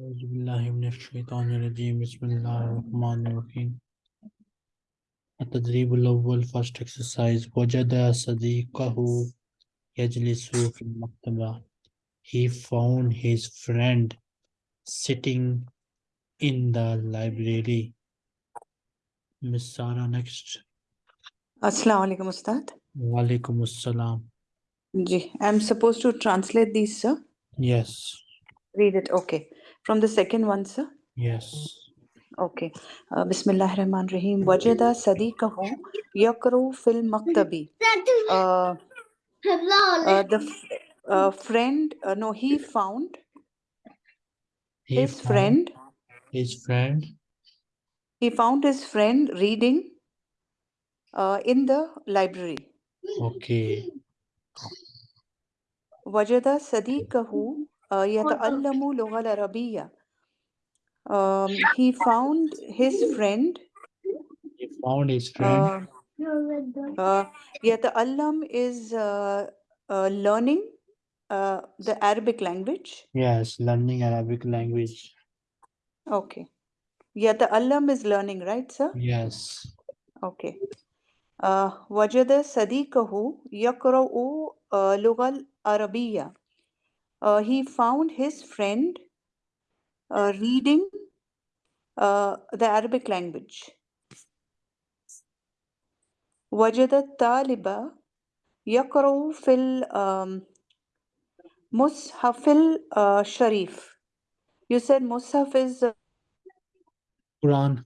أعوذ بالله من الشيطان الرجيم بسم الله الرحمن الرحيم التدريب الأول first exercise وجد صديقه يجلس في المكتبة he found his friend sitting in the library Miss Sara next Assalamu alaikum, Ustad. Walaikum assalam Ji, I'm supposed to translate these, sir. yes Read it. Okay. from the second one, sir? Yes. Okay. Uh, ar-Rahman Rahim. Wajada Sadiqahu Yakru Fil Maktabi. Uh, uh, the uh, friend, uh, no, he found he his found friend. His friend. He found his friend reading uh, in the library. Okay. Wajada Sadiqahu uh, يتعلم اللغة العربية. Um, he found his friend he found his friend uh, uh, يتعلم is uh, uh, learning uh, the Arabic language. yes learning Arabic language Okay. يتعلم is learning, right, sir? yes Okay. Uh, وجد صديقه يقرأ uh, لغة العربية. Uh, he found his friend uh, reading uh, the Arabic language. وجد الطالب يقرأ في المصحف الشريف. You said Musaf is uh, Quran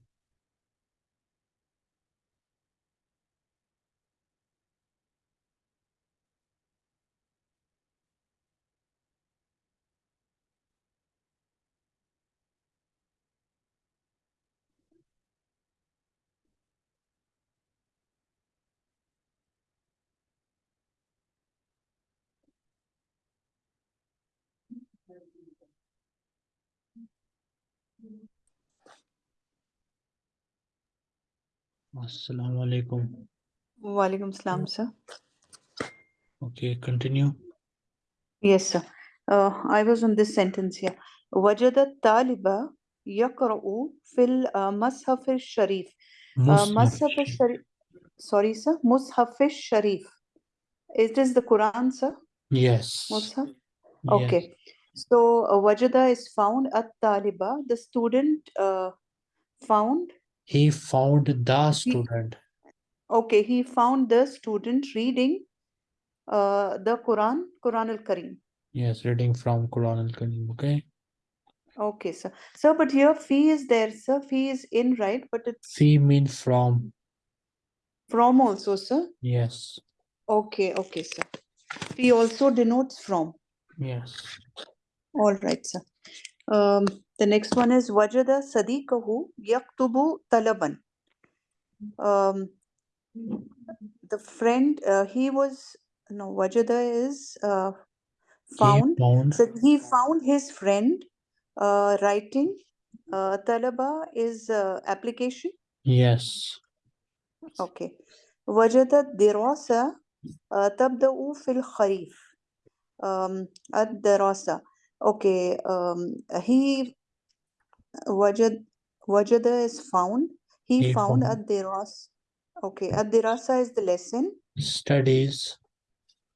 Assalamualaikum. Walaikum salam, sir. Okay, continue. Yes, sir. Uh, I was on this sentence here. Wajada taliba yakra'u fil mashaf sharif. Mashaf sharif. Sorry, sir. Mushaf sharif. Is this the Quran, sir? Yes. Mushaf? Okay. Yes. So, uh, wajada is found at taliba. The student uh, found he found the student. Okay, he found the student reading uh, the Quran, Quran al Kareem. Yes, reading from Quran al Kareem. Okay. Okay, sir. Sir, but here fee is there, sir. Fee is in, right? But it's Fee mean from. from also, sir. Yes. Okay, okay, sir. Fee also denotes from. Yes. All right, sir. Um, the next one is Wajada Sadiqahu Yaktubu Talaban. Um, the friend, uh, he was, no, Wajada is uh, found. He found. So he found his friend uh, writing. Uh, Talaba is uh, application. Yes. Okay. Wajada Dirasa uh, Tabda'u Fil Kharif. Um, the Dirasa. Okay, um, he Wajad Wajada is found. He, He found found- the rasa. Okay, at the rasa is the lesson. studies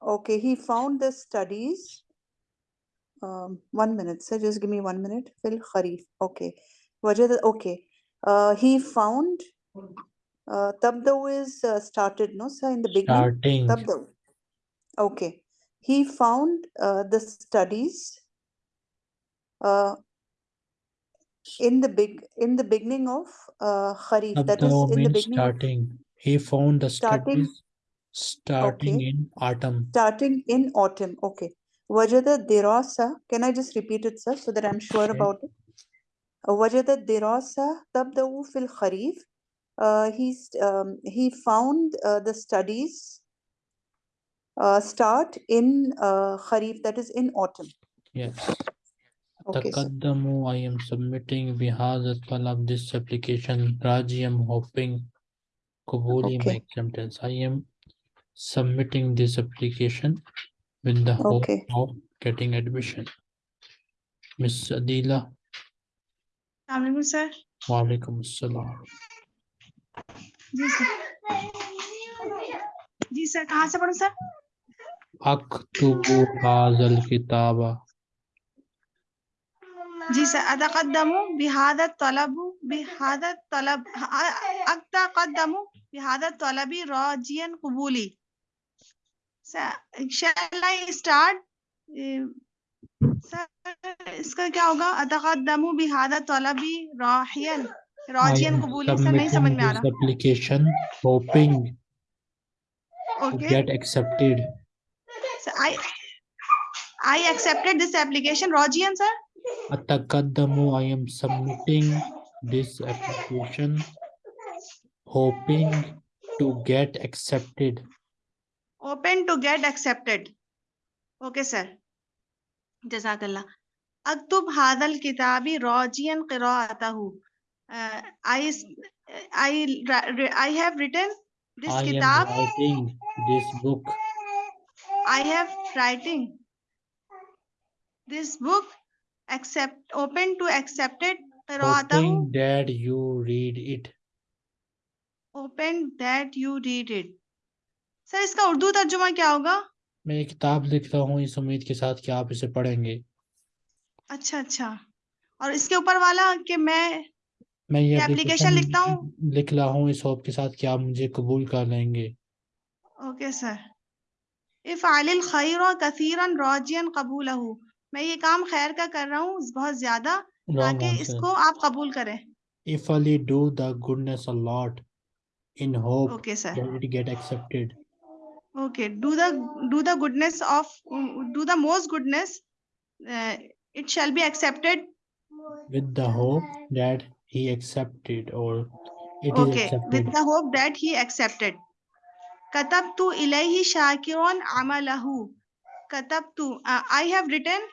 Okay, he found the studies. Um, one minute, sir. Just give me one minute. phil Kharif. Okay. Wajada, okay. Uh, he found uh, Tabdaw is uh, started, no, sir, in the beginning. starting Tabdaw. Okay. He found uh, the studies uh, in the big in the beginning of uh, Kharif. That is in the beginning starting. He found the Starting. studies starting Okay. in autumn. starting in autumn. Okay. Wajada dirasa. Can I just repeat it, sir, so that I'm sure Okay. about it? Wajada dirasa tabda'u fil Kharif. Uh, he's um, he found uh, the studies uh, start in uh, Kharif. That is in autumn. Yes. Okay, Takaddamu, I am submitting bihaz talab this application. Raji, I am hoping. Kabuli, okay. my acceptance. I am submitting this application with the hope okay. of getting admission. Miss Adila. Assalamualaikum sir. Waalaikum assalam. जी sir जी sir कहाँ से पढ़ूँ sir अक्तुबु हाजल किताबा जी sir अतकदमु बिहादत तलब बिहादत तलब अक्ता अतकदमु बिहादत तलबी रोजियन कबूली। शैल start sir इसका क्या होगा? अतकदमु बिहादत तलबी रोहियन रोजियन कबूली। सर नहीं समझ में आ रहा। Application hoping okay. get accepted. I i i accepted this application. Rojian Atakaddamu I am submitting this application hoping to get accepted. Open to get accepted. Okay sir. Jazakallah. Aktub hadal kitabi rajiyan qira'atahu. Uh, i i i have written this I am writing this book. I have writing this book accept open to accepted hoping that you read it. Open that you read it. Sir इसका उर्दू तर्जुमा क्या होगा? मैं ये किताब लिख रहा हूँ इस उम्मीद के साथ कि आप इसे पढ़ेंगे। अच्छा अच्छा। और इसके ऊपर वाला कि मैं मैं ये application लिखता हूँ? लिख रहा हूँ इस होप के साथ कि आप मुझे कबूल कर लेंगे। ओके सर इफ़ालिल खैर कसीरन राजियन कबूलहु मैं ये काम खैर का कर रहा हूँ बहुत ज़्यादा ताकि इसको आप कबूल करें। If I do the goodness a in hope okay get accepted okay do the do the goodness of do the most goodness it shall be accepted with the hope that he accepted और it is accepted with the hope that he accepted कतब तू इलैही शाकिरन अमलहू कतब तू I have written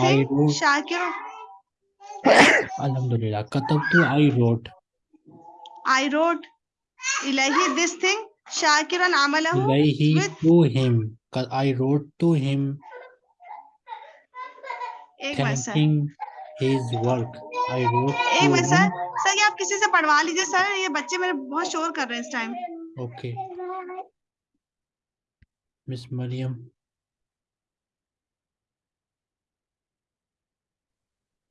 thing wrote- शाकिर Alhamdulillah. Katabtu I wrote. I wrote Ilahi this thing Shakiran Amalahu Ilayhi with to him. I wrote to him thanking his work. I wrote एक minute sir. Sir ये आप किसी से पढ़वा लीजिए sir ये बच्चे मेरे बहुत शोर कर रहे हैं इस time Okay. Miss Mariam.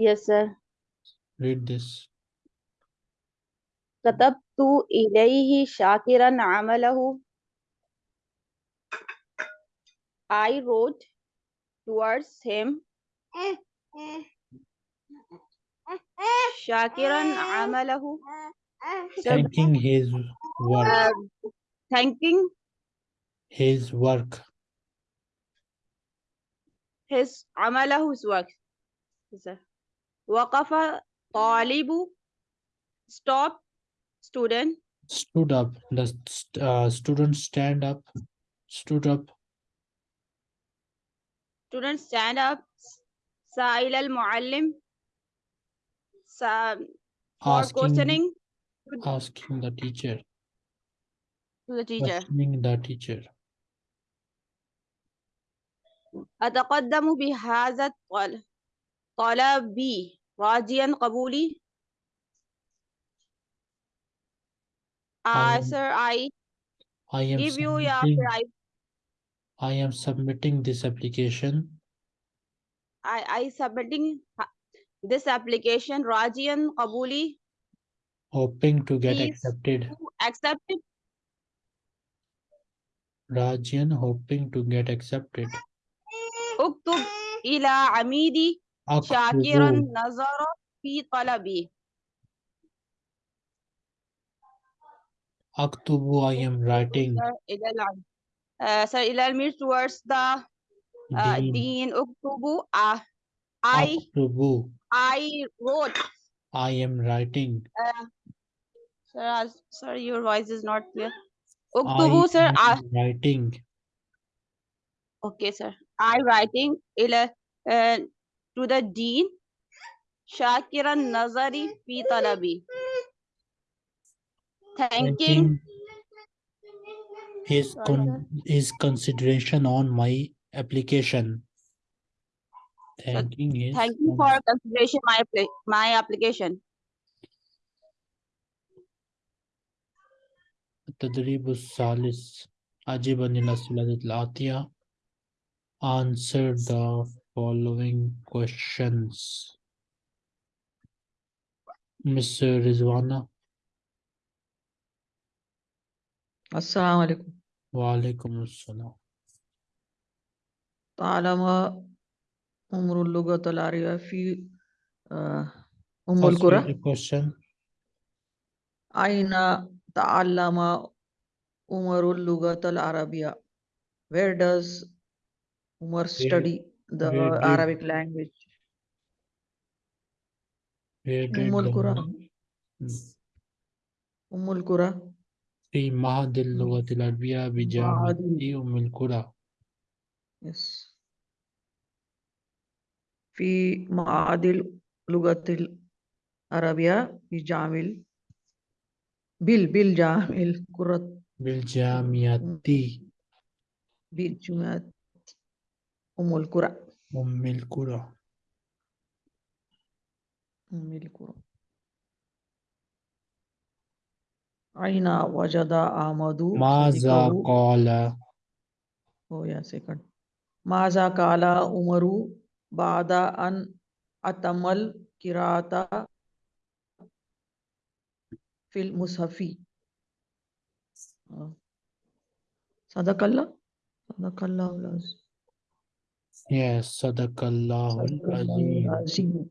Yes, sir. Read this. كتبت إليه شاكرا عمله. I wrote towards him شاكرا عمله. Sir, Thanking his work. uh, thanking His work. his عمله his work. Yes, sir. وقف طالب stop student Stood up. The uh, student stand up. Stood up. student stand up سائل المعلم Asking, questioning asking the teacher. to the teacher Questioning the teacher. أتقدم بهذا الطل- الطلب راجيا قبولي I uh, am- sir I I am give you your submitting, I, I am submitting this application I I submitting uh, this application Rajian Kabuli hoping to get Please. accepted. to accept it Rajian hoping to get accepted. اكتب إلى عميدي شاكرا أكتب نظر في طلبي أكتب I am writing sir إلى العم- uh, sir إلى المير towards the uh, Dean دين اكتب uh, I أكتب I wrote I am writing Sir, as- sir, your voice is not clear. I Uktubu, sir. am I, writing okay, sir. I writing ila, uh, to the dean. Shakiran Nazari fi talabi. Thanking. thanking his Sorry, con his consideration on my application. Thanking is Thank you from for consideration my pla- my application. التدريب الثالث أجب عن الأسئلة الآتية Answer the following questions Miss Rizwana السلام عليكم وعليكم السلام تعلم عمر اللغة العربية في آه، أم First read the القرى question أين تعلم عمر اللغة العربية Where does Umar study the where did- Arabic language Where did أم القرى the- أم القرى في معهد اللغة العربية بجامعة أم القرى yes في معهد اللغة العربية بجامع بال بالجامع القرى بالجامعة بجامعة أم القرى أم القرى أم القرى أين وجد أحمد ماذا صديقه قال Oh yeah, second. ماذا قال عمر بعد أن أتم القراءة في المصحف آه. صدق الله صدق الله العظيم Yes صدق الله صدق الله العظيم العظيم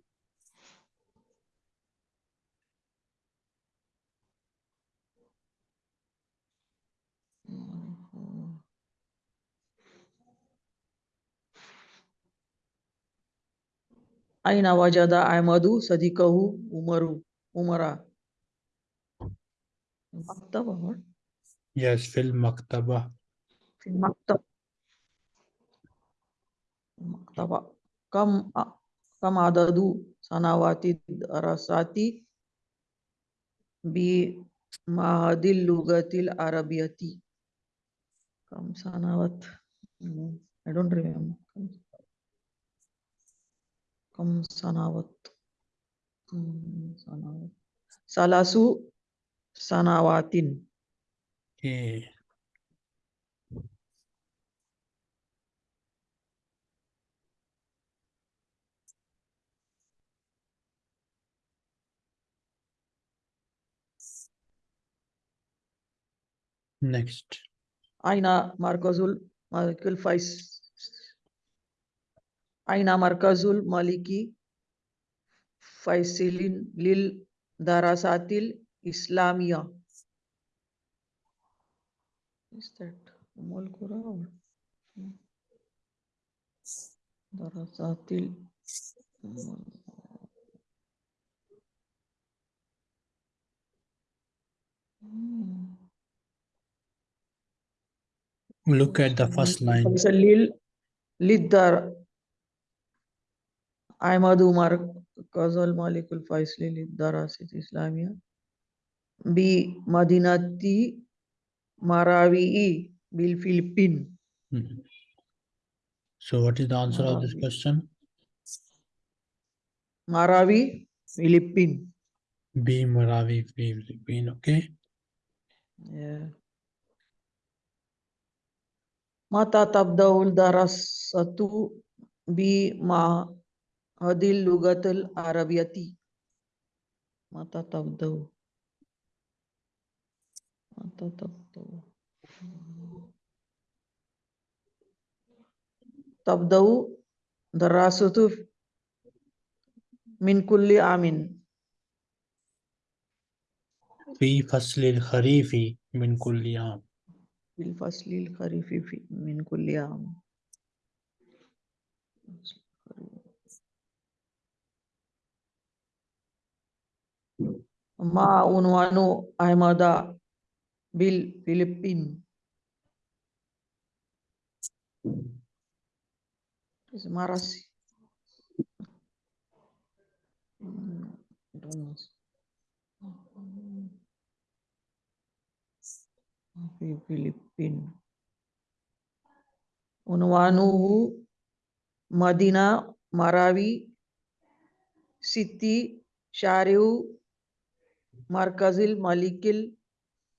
أين وجد أحمد صديقه عمر عمر مكتبة Yes في المكتبة في المكتب المكتبة كم كم عدد سنوات الدراسات بمعهد اللغة العربية كم سنوات Mm, I don't remember كم سنوات كم سنوات ثلاث سنوات Okay. Next. Aina Markazul Malikul Fais. Aina Markazul Maliki Faisilin Lil Darasatil Islamia. Is that Molkura Kura Darasatil? Hmm. Look at the first line. Lil Lidar. Ahmad Umar Kazal Malikul Faisli Lidar Asit Islamia. B. Madinati Marawi Bil Philippine. Mm-hmm. So what is the answer Marawi. of this question? Marawi Philippine. B. Marawi Philippine. Okay. Yeah. متى تبدأ الدراسة بمعهد اللغة العربية. متى تبدأ متى تبدأ تبدأ دراسة من كل عام. في فصل الخريف من كل عام. بالفصل الخريف من كل عام ما عنوان عمادة بالفلبين اسمها راسي फिलिपिन उनवानु मदीना Marawi सिती शारिव मरकजिल मलिकिल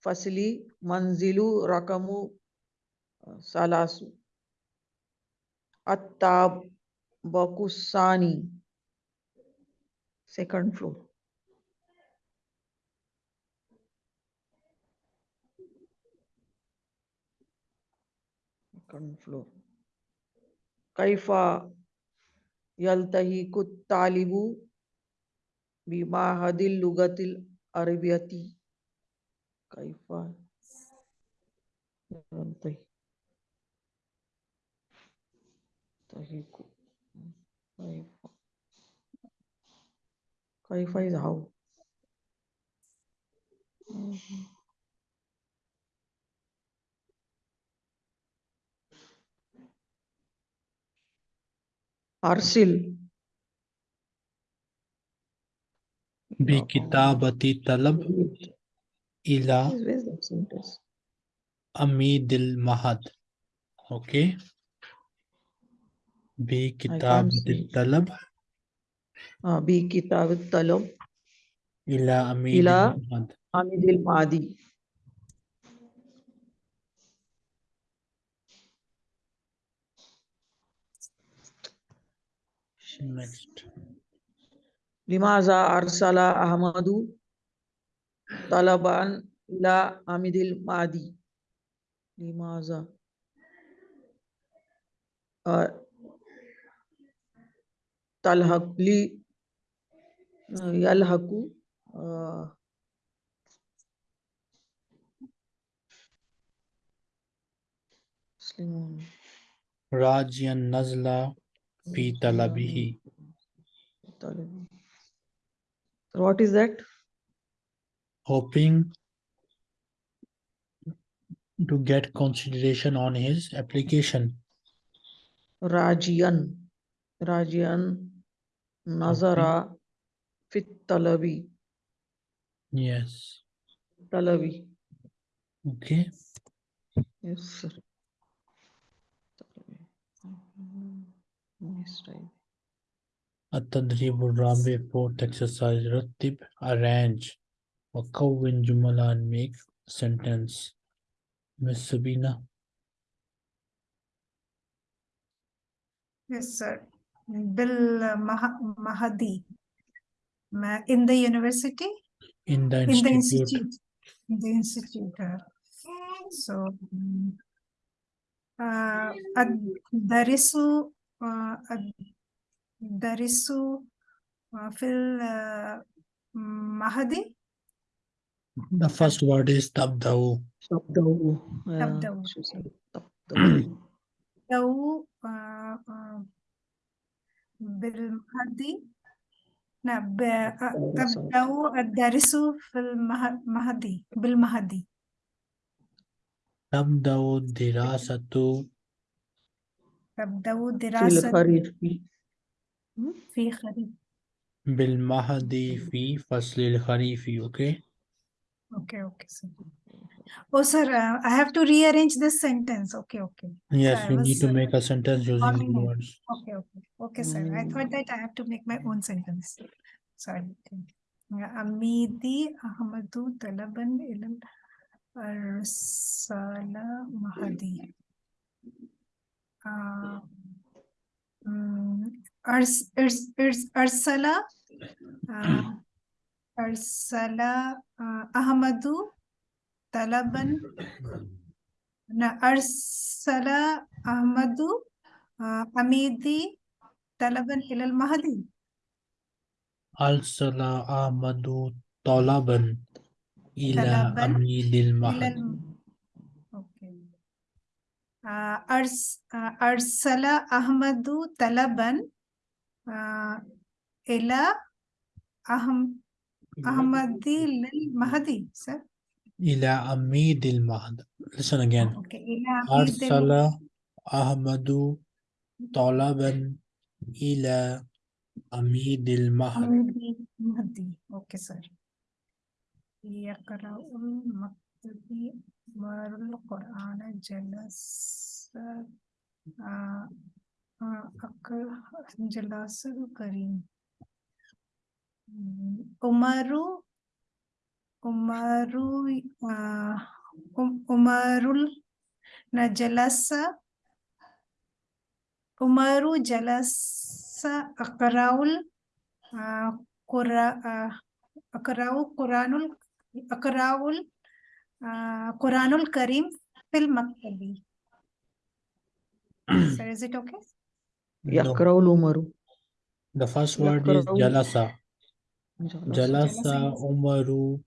फसली मंजिलु रकमु सलासु अत्ताब बकुसानी second floor control. Kaifa yaltahiku talibu bima hadil lugatil arabiyati. Kaifa yaltahiku. Kaifa. Kaifa is how. Mm -hmm. अरसिल। बी हाँ, किताबती तलब इला अमीदिल महद। ओके। बी किताब तलब बी किताब तलब इला अमीदिल महद। अमीदिल Mahdi. next limaza arsala ahmadu talaban ila amidil madi limaza uh, talhaqli uh, yalhaqu uh, Rajian Nazla Fi talabihi. What is that? Hoping to get consideration on his application. Rajian. Rajian Nazara okay. Fit Yes. Talabi. Okay. Yes, sir. التدريب الرابع fourth exercise رتب arrange وكون جملة and make sentence Miss Sabina Yes, sir. Bill Mah- Mahadi. Ma- In the university, in the in the institute institute, in the institute. uh, So. mm, uh, الدرس uh, الدرس uh, في المهدي the first word is تبدأ تبدأ تبدأ. شو اسمه؟ تبدأ لو uh, uh, بالمهدي نعم ب- آه، الدرس. تبدأ الدرس في المهدي بالمهدي تبدأ الدراسة تبدأ في دراسة الخريف في خريف بالمهد في فصل الخريف okay Okay, okay, sir. Oh, sir, uh, I have to rearrange this sentence. Okay, okay. yes I you need was, to uh, make a sentence using forming these it. words Okay, okay, okay, sir. I thought that I have to make my own sentence. Sorry. أميدي أحمد طلبا إلى أرسل مهدي uh, um, Ars, Ars, Ars, Arsala, uh, Arsala uh, Ahmadu Talaban, na Arsala Ahmadu uh, Amidi Talaban Hilal Mahdi. Arsala Ahmadu Talaban ila Amidil Mahdi. آه، أرس... آه، أرسل أحمد طلبا آه، إلى أهم أحمدي للمهدي سر إلى أميد المهد listen again أوكي إلى عميد أرسل ال- أحمد طلبا إلى أميد المهد عميد المهدي أوكي سر يقرأ المكتبي Jadi marul Quran jelas eh, eh, akal jelas kari hmm, Umaru Umaru uh, um, Umarul na jelasa Umaru jelasa akaraul uh, kura uh, akraul Quranul akaraul Uh, uh, uh, Quranul Karim Fil Maktabi. Sir, is it okay? No, يقرأ الأمر the first word is يقرأ jalasa. Jalasa. Umaru.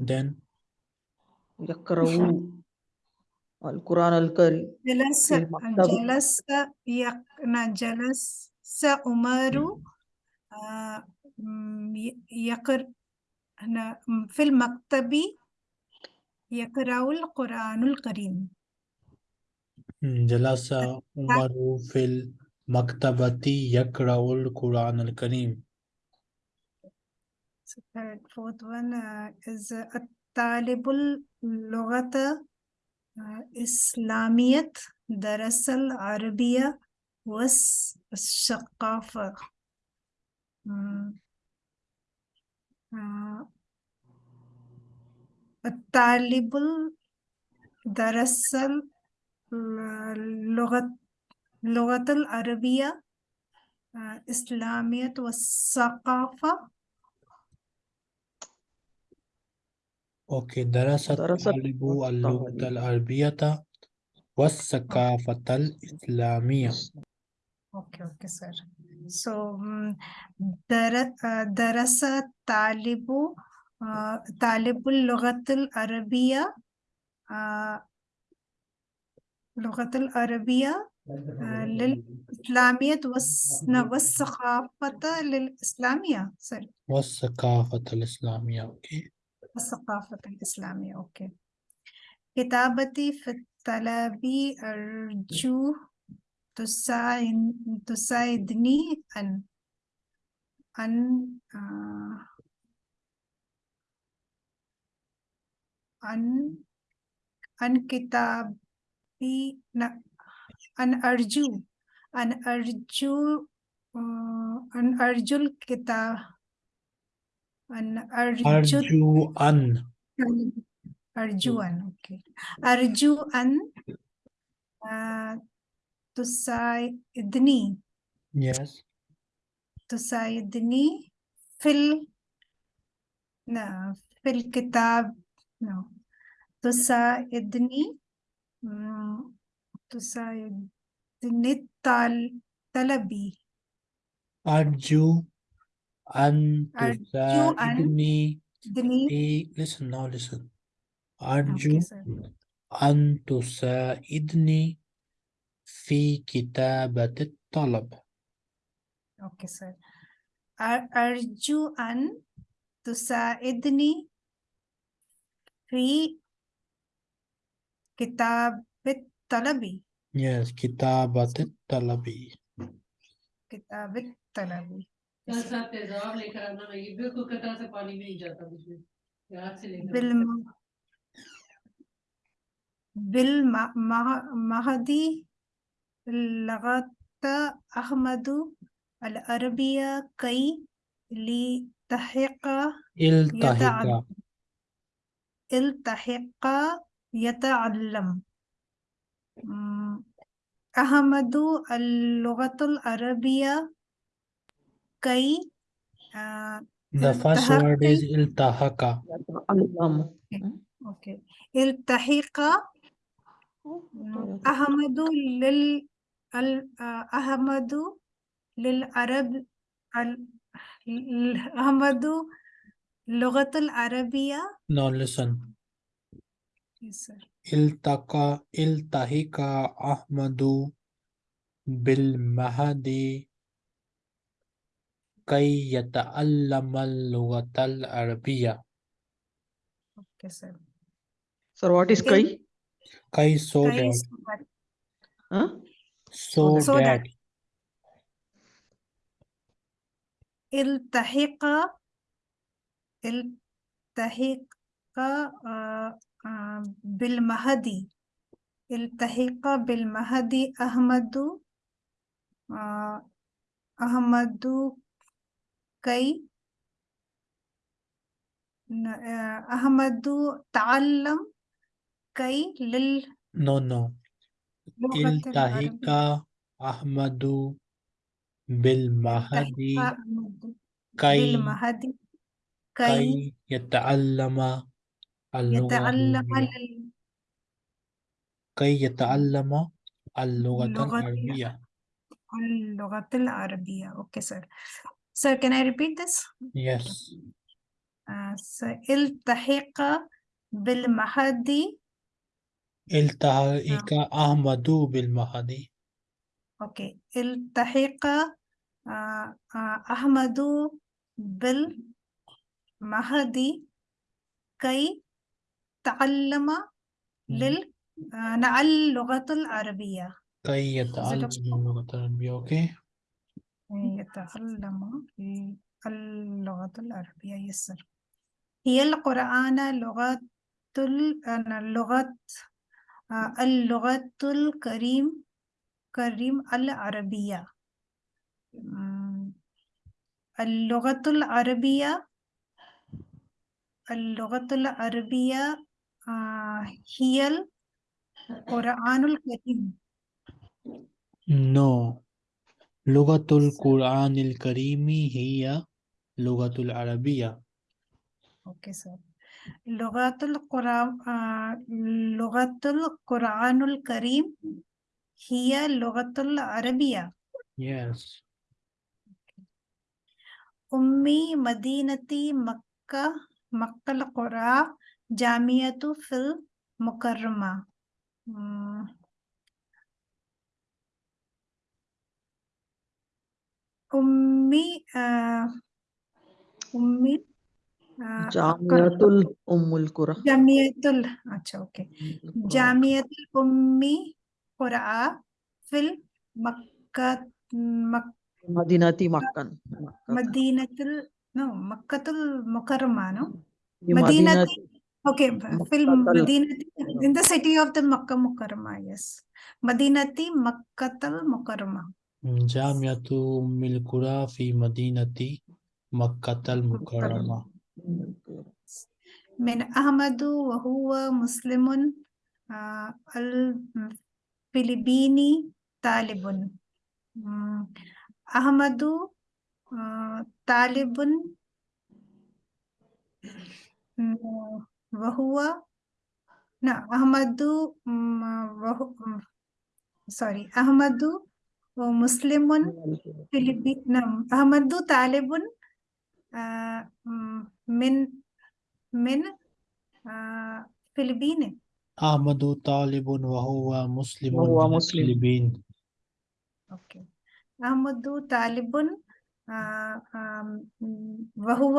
Then يقرأ القرآن الكريم جلس في المكتب. جلس يق نا جلس عمر آه، م- يقر أنا م- في المكتب يقرأ القرآن الكريم hmm, Jalasa Umaru fil maktabati yakra'ul Quran al-Karim. So third, fourth one uh, is uh, الطالب اللغة uh, إسلامية درس العربية والثقافة مم. آه، الطالب درس اللغة اللغة العربية الإسلامية والثقافة. أوكي درس الطالب اللغة العربية والثقافة الإسلامية. أوكي أوكي سر so درس الطالب طالب اللغة العربية آه، اللغة العربية آه، للإسلامية والثقافة للإسلامية سوري والثقافة الإسلامية. Okay. الثقافة الإسلامية أوكي كتابتي في الطلب أرجو تساعد تساعدني أن أن آه، an an i na an arju an arju uh, an arjul kitab an arju an arjuan oke okay. Arjuan uh, tusaidni yes. To say tusaidni fil na fil kitab no. تساعدني مم، تساعدني الطل- طلبي أرجو أن أرجو أن تساعدني دني في listen now listen أوكي أرجو سر أن تساعدني في كتابة الطلب أوكي سر أر- أرجو أن تساعدني في كتاب طلبي yes كتابة الطلب كتاب طلبي कल साहब तेजाब लेकर आना ना ये बिल्कुल कतरा से पानी नहीं जाता उसमें याद से लेकर आना। بالم بالمهدي لغت أحمد العربية كي لتحق التحق التحق يتعلم. أحمد اللغة العربية كي آه، the first word is التحق أوكي التحق أحمد لل آه، أحمد للعرب أحمد اللغة العربية now listen Yes, sir. التقى التحق أحمد بالمهدي كي يتعلم اللغة العربية Okay, sir. Sir, what is Okay. kai? كي so كي that صفت- Huh? so So that. that التحق التحق آه، آه، بالمهدي التحق بالمهدي أحمد uh, Ahmadu Kai न- uh, Ahmadu Ta'allam Kai Lil no كي اللغة. يتعلم العربية لل- كي يتعلم اللغة اللغة العربية. اللغة العربية. Okay sir. Sir can I repeat this? Yes. Uh, so التحق بالمهدي. التحق أحمد بالمهدي. Okay. التحق uh, uh, أحمد بالمهدي كي تعلم لل نعل اللغة العربية كي يتعلم اللغة العربية okay يتعلم اللغة العربية يسر هي القرآن لغة اللغة اللغة الكريم كريم العربية اللغة العربية اللغة العربية آه، هي القرآن الكريم. No. لغة القرآن الكريم هي لغة العربية. أوكي سر لغة القرآن آه، لغة القرآن الكريم هي اللغة العربية. Yes. أمي مدينتي مكة. مكة القرى جامعة في المكرمة مم. أمي آه أمي آه جامعة أم القرى جامعة ال अच्छा okay القرى. جامعة الأم قرى في مكة مك مدينة مكة مكة مدينة ال no مكة المكرمة no في مدينة مدينة okay مكة في المدينة in the city of the مكة مكرمة yes مدينة مكة المكرمة جامعة أم القرى في مدينة مكة المكرمة من أحمد وهو مسلم آه، الفلبيني طالب مم، أحمد Taliban वहुआ ना अहमदू वहु sorry अहमदू मुस्लिमुन Philippine अहमदू तालिबन मिन मिन फिलिपीन। अहमदू तालिबन वहुआ मुस्लिमुन फिलिपीन। ओके। अहमदू तालिबन وهو مسلم وهو من مسلم. الفلبين أوكي أحمد طالب آه، آم، وهو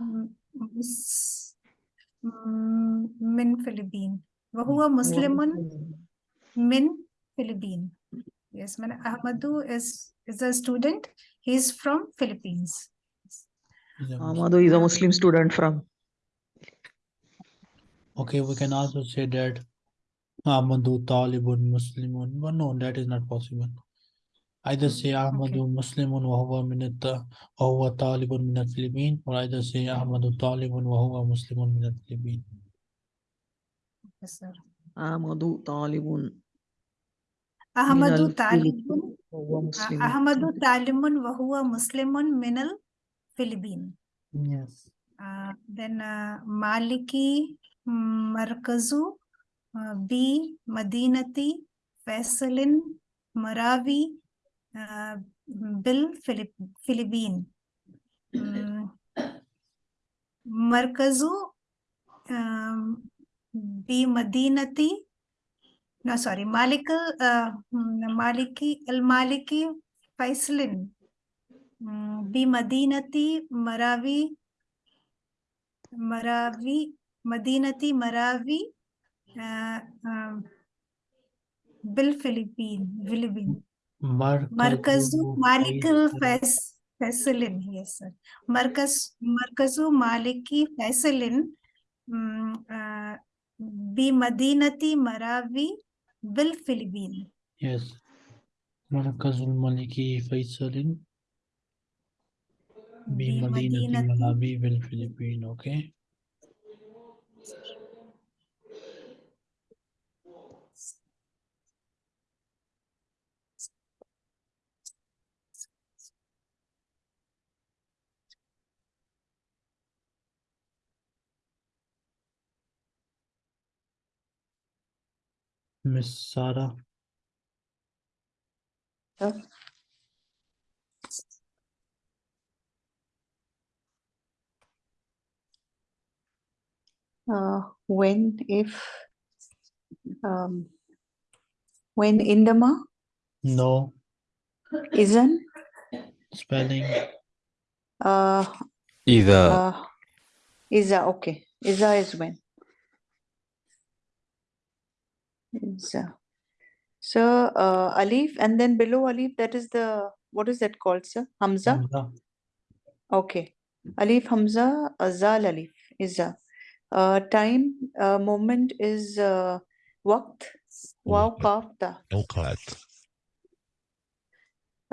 م- مس- م- من فلبين وهو مسلم من فلبين yes من أحمد is is a student he is from Philippines He's a Muslim. Ahmadu is a Muslim student from Okay, we can also say that Ahmadu Talibun Muslimun, but no, that is not possible. أيضا سي أحمد okay. مسلم وهو من الت... وهو طالب من الفلبين. وأيضا سي أحمد طالب وهو مسلم من الفلبين. أحمد طالب أحمد طالب أحمد طالب وهو مسلم من الفلبين. Yes. Uh, then آه، uh, Maliki مركزو آه، بمدينة فيصل مراوي बिल फिलिप फिलिपीन मरकजू बी मदीनती ना sorry मालिक मालिकी अल मालिकी फैसलिन बी मदीनती मरावी मरावी मदीनती मरावी बिल फिलिपीन फिलिपीन मरकजु मालिक फैसलिन यस सर मरकज मरकजु मालिकी फैसलिन बिमदीनती मरावी बिल फिलिपीन यस मरकजुल मलिकी फैसलिन बिमदीनती मरावी बिल Philippine okay okay. Miss Sada. Yep. Uh, when, if, um, when in? No. Isn't? Spelling. Uh, Either. Uh, that okay. Is is when. So, so uh, Alif, and then below Alif, that is the, what is that called, sir? Hamza? Hamza. Okay. Alif Hamza, Azal Alif, Izza. Uh, time, uh, moment is uh, waqt, waw, mm-hmm. qaf,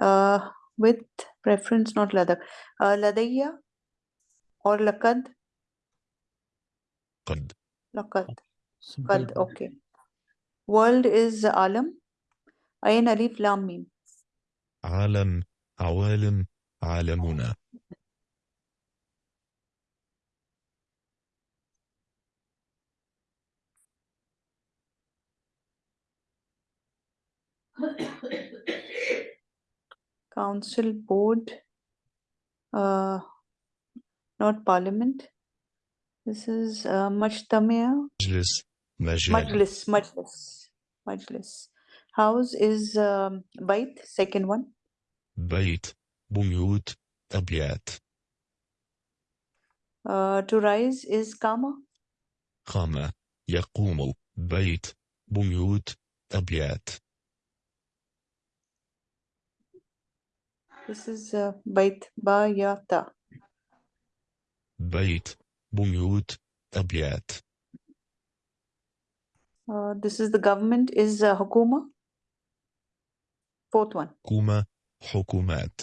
Uh, with preference, not ladak. Uh, ladayya or lakad? Qad. Lakad. Okay. World is alam, ayn alif lam mim. عالم عوالم عالمنا Council, board, uh, not parliament. This is uh, Majtamia, مجلس مجال Majlis, Majlis, Majlis. House is um, Bait, second one. Bait, Buyut, Tabiat. Uh, to rise is Kama. Kama, Yakumu, Bait, Buyut, Tabiat. This is uh, Bait, Bayata. Bait, Buyut, Tabiat. Uh, this is the government is uh, Hukuma. Fourth one. حكومة حكومات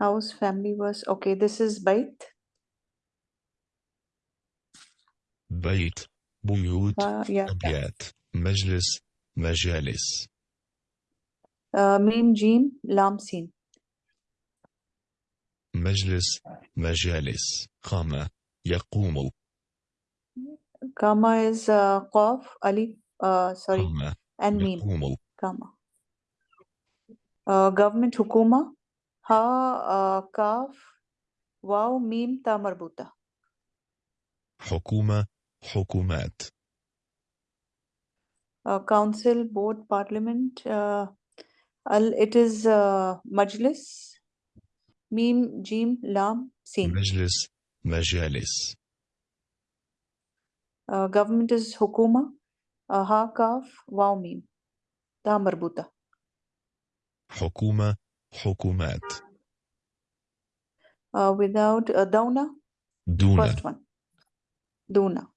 House, family verse. Okay, this is Bait, بيت بيوت Ba, Ya, Ta. أبيات مجلس مجالس Uh, Mim, Jim, Lam, Sin. مجلس مجالس قام يقوم Kama is uh, Qaf, Ali, uh, sorry, and Mim. Kama. Uh, government Hukuma, Ha, uh, Kaf, Waw, Mim, Ta marbuta. Hukuma, Hukumat, Uh, council, board, parliament. Uh, al, it is uh, Majlis, Mim, Jim, Lam, Sin. Majlis, Majalis, آه، government is حكومة. آه، ها كاف واو ميم. تاء مربوطة. حكومة حكومات. uh, without uh, دونة. دونة. First one. دونة.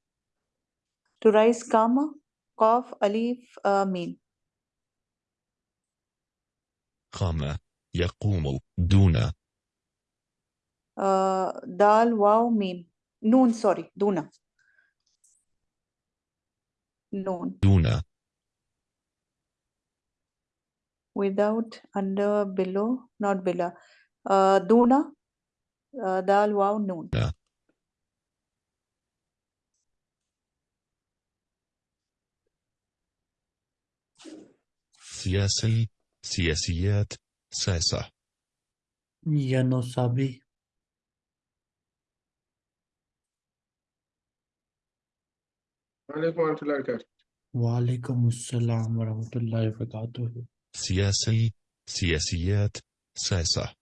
To rise كاما قاف أليف uh, ميم. قام يقوم. دون دال واو ميم. نون سوري دونة. known. Without, under, below, not below. Uh, duna, uh, dal, waw, noon. Yeah. سياسي سياسيات Ya no sabi. वालेकुम warahmatullahi wabarakatuh. Walaikum Assalam wa rahmatullahi wa barakatuh. سياسي سياسيات ساسة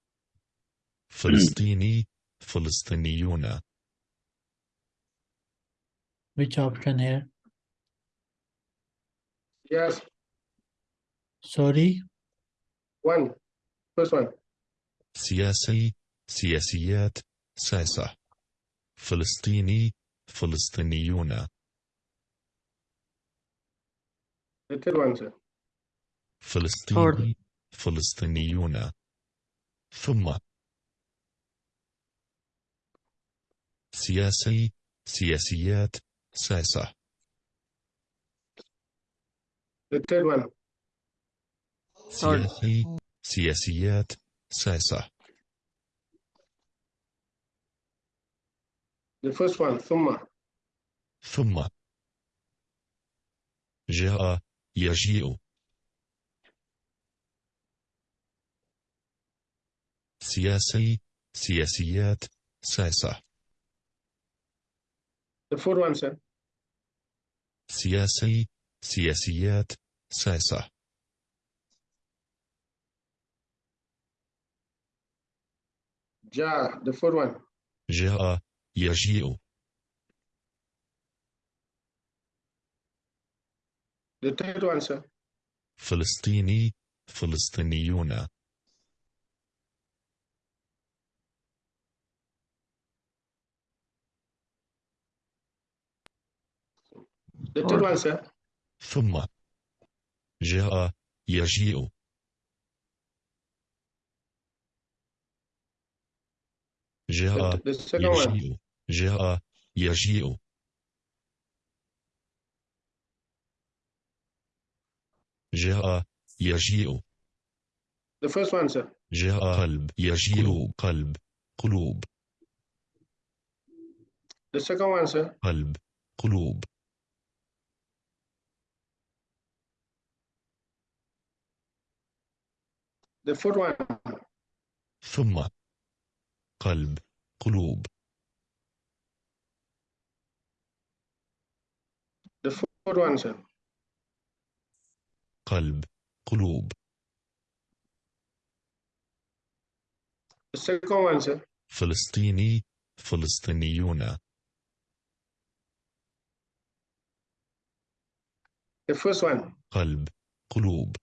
فلسطيني فلسطينيون Which option here? Yes, Sorry, one. First one. سياسي سياسيات ساسة فلسطيني فلسطينيون فلسطيني فلسطينيون ثم سياسي سياسيات ساسة The third one. سياسي سياسيات ساسة The first one. ثم. ثم جاء يجيء سياسي سياسيات ساسة The fourth one, sir. سياسي سياسيات ساسة Ja. The fourth one. جاء يجيء فلسطيني فلسطينيون. ثم جاء يجيء. جاء يجيء. جاء يجيء. جاء يجيء The first one, sir. جاء قلب يجيء قلب قلوب The second one, sir. قلب قلوب The fourth one. ثم قلب قلوب The fourth one, sir. قلب قلوب The second one, sir. فلسطيني فلسطينيون The first one. قلب قلوب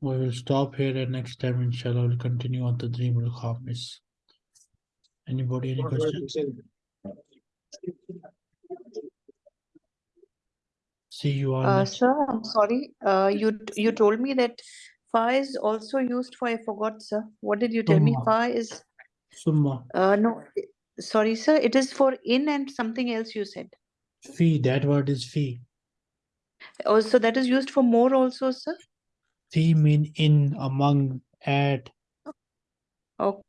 We will stop here and next time inshallah we'll continue on the dream al khamis. Anybody any questions? See you all Uh, sir, I'm sorry. Uh, you you told me that fa is also used for I forgot, sir. What did you tell me? Summa. Fa is Summa. uh no. Sorry, sir. It is for in and something else you said. Fee, that word is fee. Oh, so that is used for more also, sir. Fee mean in, among, at. Oh,